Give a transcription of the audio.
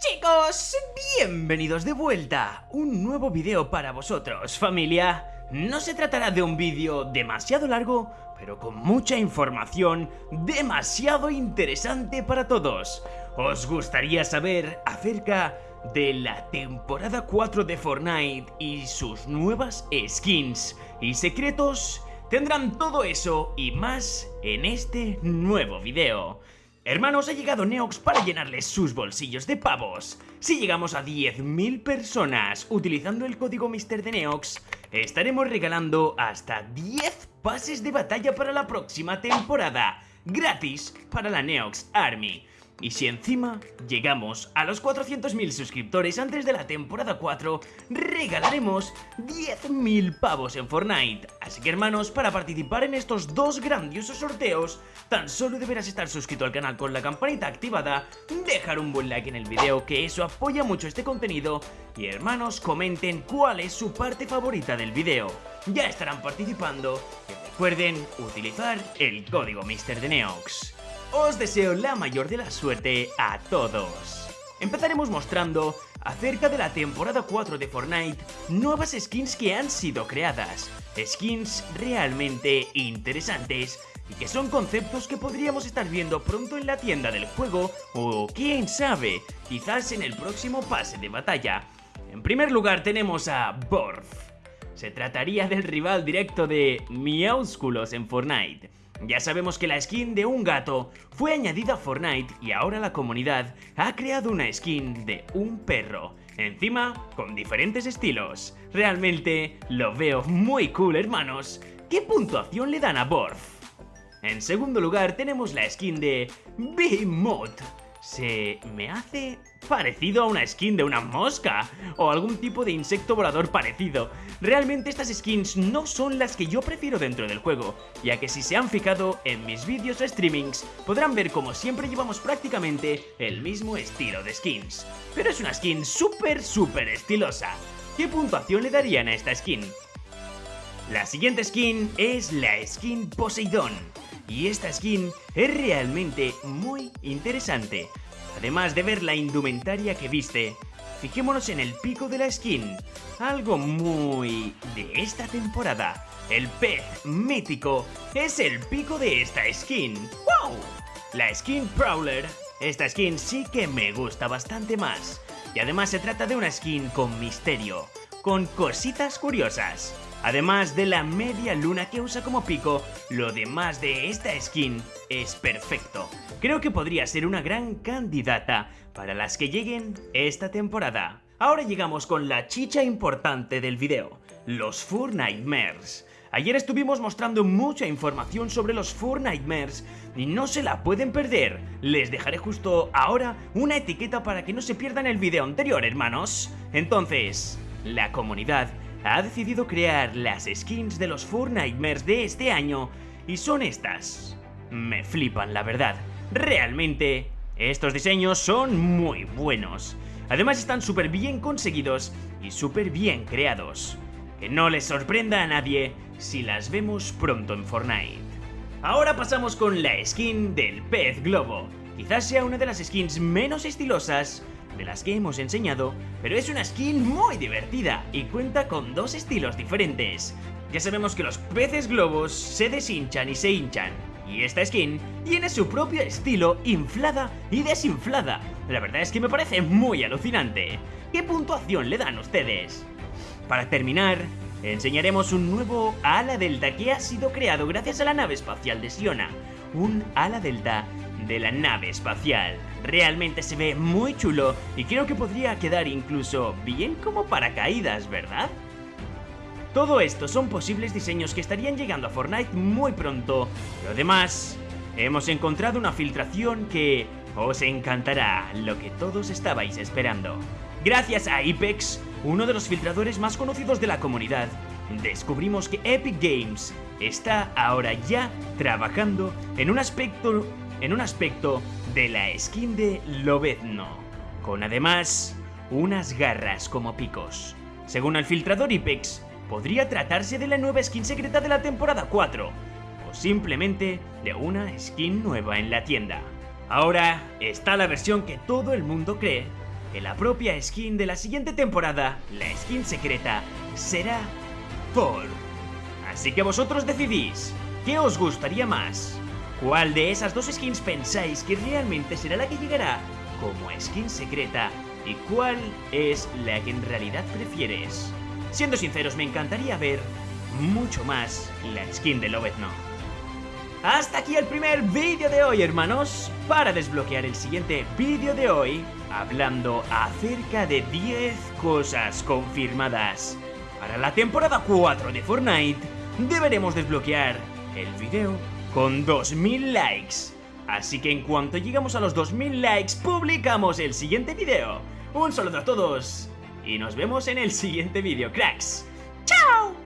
Chicos, bienvenidos de vuelta. Un nuevo video para vosotros, familia. No se tratará de un vídeo demasiado largo, pero con mucha información demasiado interesante para todos. ¿Os gustaría saber acerca de la temporada 4 de Fortnite y sus nuevas skins y secretos? Tendrán todo eso y más en este nuevo video. Hermanos, ha llegado Neox para llenarles sus bolsillos de pavos. Si llegamos a 10.000 personas utilizando el código Mister de Neox, estaremos regalando hasta 10 pases de batalla para la próxima temporada, gratis para la Neox Army. Y si encima llegamos a los 400.000 suscriptores antes de la temporada 4, regalaremos 10.000 pavos en Fortnite. Así que hermanos, para participar en estos dos grandiosos sorteos, tan solo deberás estar suscrito al canal con la campanita activada, dejar un buen like en el video, que eso apoya mucho este contenido, y hermanos, comenten cuál es su parte favorita del video. Ya estarán participando, recuerden utilizar el código Mister de Neox os deseo la mayor de la suerte a todos. Empezaremos mostrando acerca de la temporada 4 de Fortnite nuevas skins que han sido creadas, skins realmente interesantes y que son conceptos que podríamos estar viendo pronto en la tienda del juego o quién sabe, quizás en el próximo pase de batalla. En primer lugar tenemos a Borf. Se trataría del rival directo de Miaúsculos en Fortnite. Ya sabemos que la skin de un gato fue añadida a Fortnite y ahora la comunidad ha creado una skin de un perro. Encima, con diferentes estilos. Realmente lo veo muy cool, hermanos. ¿Qué puntuación le dan a Borf? En segundo lugar tenemos la skin de Behemoth se me hace parecido a una skin de una mosca o algún tipo de insecto volador parecido. Realmente estas skins no son las que yo prefiero dentro del juego, ya que si se han fijado en mis vídeos o streamings podrán ver como siempre llevamos prácticamente el mismo estilo de skins. Pero es una skin súper súper estilosa. ¿Qué puntuación le darían a esta skin? La siguiente skin es la skin Poseidón y esta skin es realmente muy interesante. Además de ver la indumentaria que viste, fijémonos en el pico de la skin, algo muy de esta temporada. El pez mítico es el pico de esta skin. ¡Wow! La skin Prowler, esta skin sí que me gusta bastante más. Y además se trata de una skin con misterio, con cositas curiosas. Además de la media luna que usa como pico, lo demás de esta skin es perfecto. Creo que podría ser una gran candidata para las que lleguen esta temporada. Ahora llegamos con la chicha importante del video, los Four Nightmares. Ayer estuvimos mostrando mucha información sobre los Four Nightmares y no se la pueden perder. Les dejaré justo ahora una etiqueta para que no se pierdan el video anterior, hermanos. Entonces, la comunidad ha decidido crear las skins de los Four de este año y son estas. Me flipan, la verdad. Realmente, estos diseños son muy buenos. Además están súper bien conseguidos y súper bien creados. Que no les sorprenda a nadie si las vemos pronto en Fortnite. Ahora pasamos con la skin del pez globo. Quizás sea una de las skins menos estilosas de las que hemos enseñado, pero es una skin muy divertida y cuenta con dos estilos diferentes. Ya sabemos que los peces globos se deshinchan y se hinchan, y esta skin tiene su propio estilo inflada y desinflada. La verdad es que me parece muy alucinante. ¿Qué puntuación le dan ustedes? Para terminar, enseñaremos un nuevo ala delta que ha sido creado gracias a la nave espacial de Siona. Un ala delta de la nave espacial. Realmente se ve muy chulo y creo que podría quedar incluso bien como paracaídas, ¿verdad? Todo esto son posibles diseños que estarían llegando a Fortnite muy pronto. Lo demás, hemos encontrado una filtración que os encantará, lo que todos estabais esperando. Gracias a Ipex, uno de los filtradores más conocidos de la comunidad, descubrimos que Epic Games está ahora ya trabajando en un aspecto en un aspecto de la skin de Lobezno, con además unas garras como picos. Según el filtrador Ipex, podría tratarse de la nueva skin secreta de la temporada 4, o simplemente de una skin nueva en la tienda. Ahora está la versión que todo el mundo cree que la propia skin de la siguiente temporada, la skin secreta, será Thor. Así que vosotros decidís, ¿qué os gustaría más? ¿Cuál de esas dos skins pensáis que realmente será la que llegará como skin secreta? ¿Y cuál es la que en realidad prefieres? Siendo sinceros, me encantaría ver mucho más la skin de Lobezno. Hasta aquí el primer vídeo de hoy, hermanos. Para desbloquear el siguiente vídeo de hoy, hablando acerca de 10 cosas confirmadas para la temporada 4 de Fortnite, deberemos desbloquear el vídeo con 2000 likes. Así que en cuanto llegamos a los 2000 likes, publicamos el siguiente vídeo. Un saludo a todos y nos vemos en el siguiente vídeo, cracks. ¡Chao!